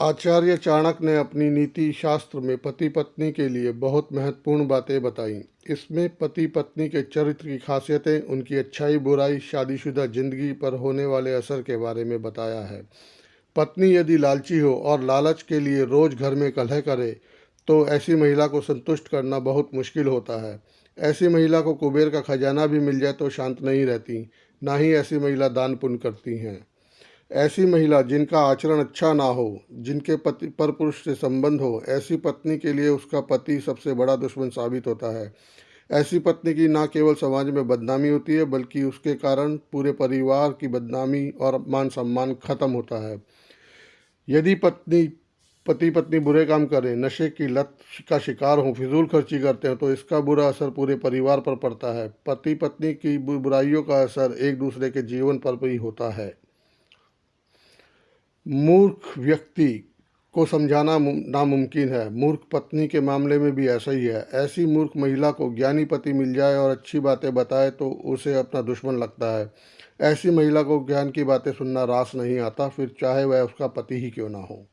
आचार्य चाणक्य ने अपनी नीति शास्त्र में पति पत्नी के लिए बहुत महत्वपूर्ण बातें बताई। इसमें पति पत्नी के चरित्र की खासियतें, उनकी अच्छाई, बुराई, शादीशुदा ज़िंदगी पर होने वाले असर के बारे में बताया है। पत्नी यदि लालची हो और लालच के लिए रोज घर में कलह करे तो ऐसी महिला को संतुष्ट करना बहुत मुश्किल होता है। ऐसी महिला को कुबेर का खजाना भी मिल जाए तो शांत नहीं रहती, ना ही ऐसी महिला दान पुण्य करती हैं। ऐसी महिला जिनका आचरण अच्छा ना हो, जिनके पति पर पुरुष से संबंध हो, ऐसी पत्नी के लिए उसका पति सबसे बड़ा दुश्मन साबित होता है। ऐसी पत्नी की ना केवल समाज में बदनामी होती है, बल्कि उसके कारण पूरे परिवार की बदनामी और मान सम्मान खत्म होता है। यदि पत्नी, पति पत्नी बुरे काम करें, नशे की लत का शिकार हों, फिजूल खर्ची करते हैं तो इसका बुरा असर पूरे परिवार पर पड़ता है। पति पत्नी की बुराइयों का असर एक दूसरे के जीवन पर भी होता है। मूर्ख व्यक्ति को समझाना नामुमकिन है। मूर्ख पत्नी के मामले में भी ऐसा ही है। ऐसी मूर्ख महिला को ज्ञानी पति मिल जाए और अच्छी बातें बताए तो उसे अपना दुश्मन लगता है। ऐसी महिला को ज्ञान की बातें सुनना रास नहीं आता, फिर चाहे वह उसका पति ही क्यों ना हो।